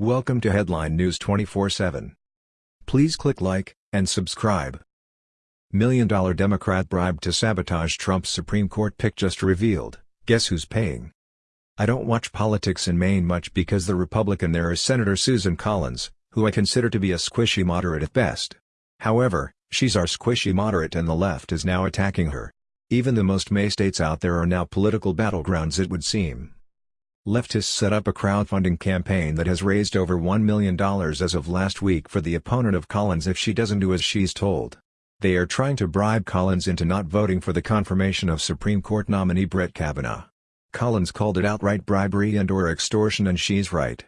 Welcome to Headline News 24/7. Please click like and subscribe. Million dollar Democrat bribed to sabotage Trump's Supreme Court pick just revealed. Guess who's paying? I don't watch politics in Maine much because the Republican there is Senator Susan Collins, who I consider to be a squishy moderate at best. However, she's our squishy moderate and the left is now attacking her. Even the most May states out there are now political battlegrounds it would seem. Leftists set up a crowdfunding campaign that has raised over $1 million as of last week for the opponent of Collins if she doesn't do as she's told. They are trying to bribe Collins into not voting for the confirmation of Supreme Court nominee Brett Kavanaugh. Collins called it outright bribery and or extortion and she's right.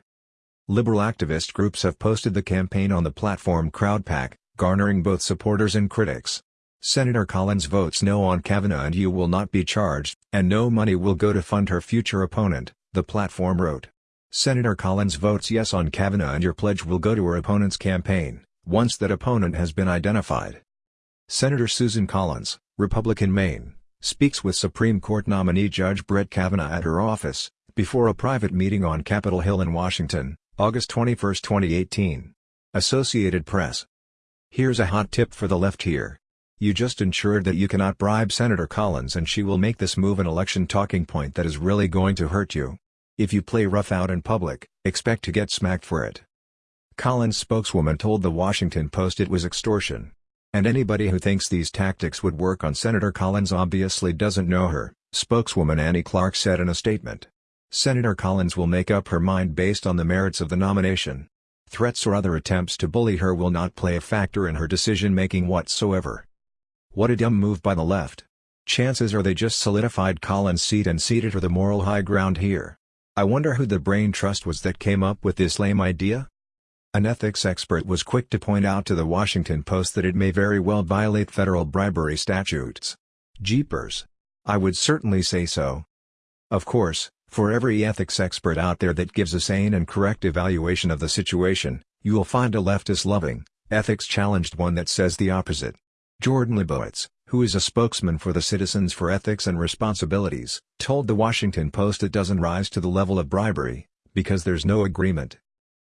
Liberal activist groups have posted the campaign on the platform Crowdpac, garnering both supporters and critics. Senator Collins votes no on Kavanaugh and you will not be charged, and no money will go to fund her future opponent, the platform wrote. Senator Collins votes yes on Kavanaugh and your pledge will go to her opponent's campaign, once that opponent has been identified. Senator Susan Collins, Republican Maine, speaks with Supreme Court nominee Judge Brett Kavanaugh at her office, before a private meeting on Capitol Hill in Washington, August 21, 2018. Associated Press. Here's a hot tip for the left here. You just ensured that you cannot bribe Senator Collins and she will make this move an election talking point that is really going to hurt you. If you play rough out in public, expect to get smacked for it. Collins' spokeswoman told The Washington Post it was extortion. And anybody who thinks these tactics would work on Senator Collins obviously doesn't know her, spokeswoman Annie Clark said in a statement. Senator Collins will make up her mind based on the merits of the nomination. Threats or other attempts to bully her will not play a factor in her decision-making whatsoever. What a dumb move by the left. Chances are they just solidified Collins' seat and seated her the moral high ground here. I wonder who the brain trust was that came up with this lame idea? An ethics expert was quick to point out to the Washington Post that it may very well violate federal bribery statutes. Jeepers. I would certainly say so. Of course, for every ethics expert out there that gives a sane and correct evaluation of the situation, you will find a leftist-loving, ethics-challenged one that says the opposite. Jordan Libowitz, who is a spokesman for the Citizens for Ethics and Responsibilities, told The Washington Post it doesn't rise to the level of bribery, because there's no agreement.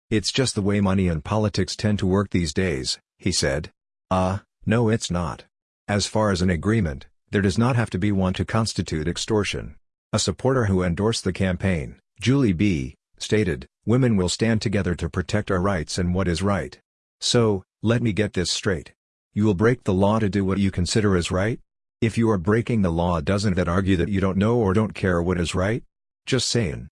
It's just the way money and politics tend to work these days, he said. Ah, uh, no it's not. As far as an agreement, there does not have to be one to constitute extortion. A supporter who endorsed the campaign, Julie B., stated, Women will stand together to protect our rights and what is right. So, let me get this straight. You will break the law to do what you consider is right? If you are breaking the law doesn't that argue that you don't know or don't care what is right? Just saying.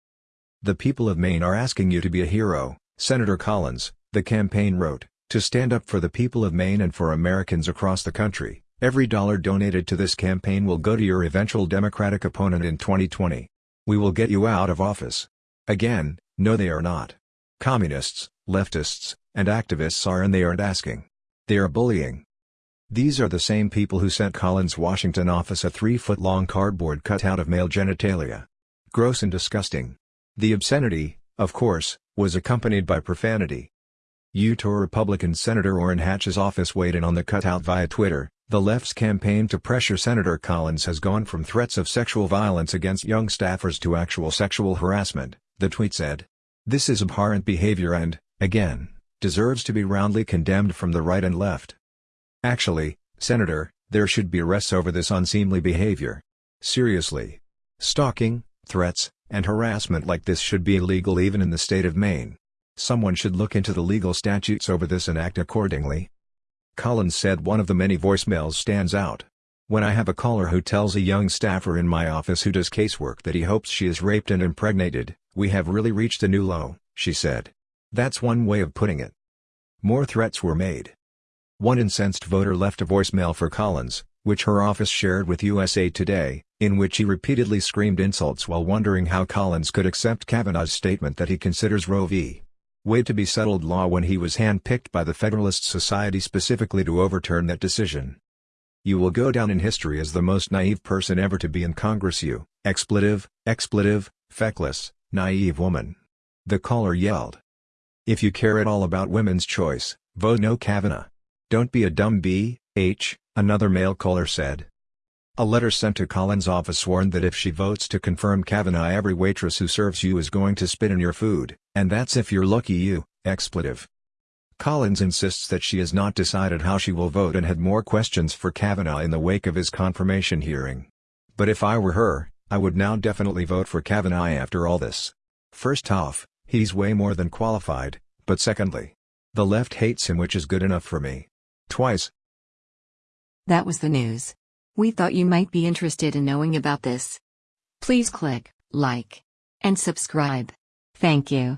The people of Maine are asking you to be a hero, Senator Collins, the campaign wrote, to stand up for the people of Maine and for Americans across the country. Every dollar donated to this campaign will go to your eventual Democratic opponent in 2020. We will get you out of office. Again, no they are not. Communists, leftists, and activists are and they aren't asking. They are bullying. These are the same people who sent Collins' Washington office a three-foot-long cardboard cutout of male genitalia. Gross and disgusting. The obscenity, of course, was accompanied by profanity. Utah Republican Senator Orrin Hatch's office weighed in on the cutout via Twitter. The left's campaign to pressure Senator Collins has gone from threats of sexual violence against young staffers to actual sexual harassment, the tweet said. This is abhorrent behavior and, again, deserves to be roundly condemned from the right and left. Actually, Senator, there should be arrests over this unseemly behavior. Seriously. Stalking, threats, and harassment like this should be illegal even in the state of Maine. Someone should look into the legal statutes over this and act accordingly. Collins said one of the many voicemails stands out. When I have a caller who tells a young staffer in my office who does casework that he hopes she is raped and impregnated, we have really reached a new low, she said. That's one way of putting it. More threats were made. One incensed voter left a voicemail for Collins, which her office shared with USA Today, in which he repeatedly screamed insults while wondering how Collins could accept Kavanaugh's statement that he considers Roe v. Wade to be settled law when he was handpicked by the Federalist Society specifically to overturn that decision. You will go down in history as the most naive person ever to be in Congress you, expletive, expletive, feckless, naive woman. The caller yelled. If you care at all about women's choice, vote no Kavanaugh. Don't be a dumb b, h, another male caller said. A letter sent to Collins' office warned that if she votes to confirm Kavanaugh every waitress who serves you is going to spit in your food, And that's if you're lucky you, expletive. Collins insists that she has not decided how she will vote and had more questions for Kavanaugh in the wake of his confirmation hearing. But if I were her, I would now definitely vote for Kavanaugh after all this. First off, he's way more than qualified, but secondly, the left hates him which is good enough for me. Twice. That was the news. We thought you might be interested in knowing about this. Please click like and subscribe. Thank you.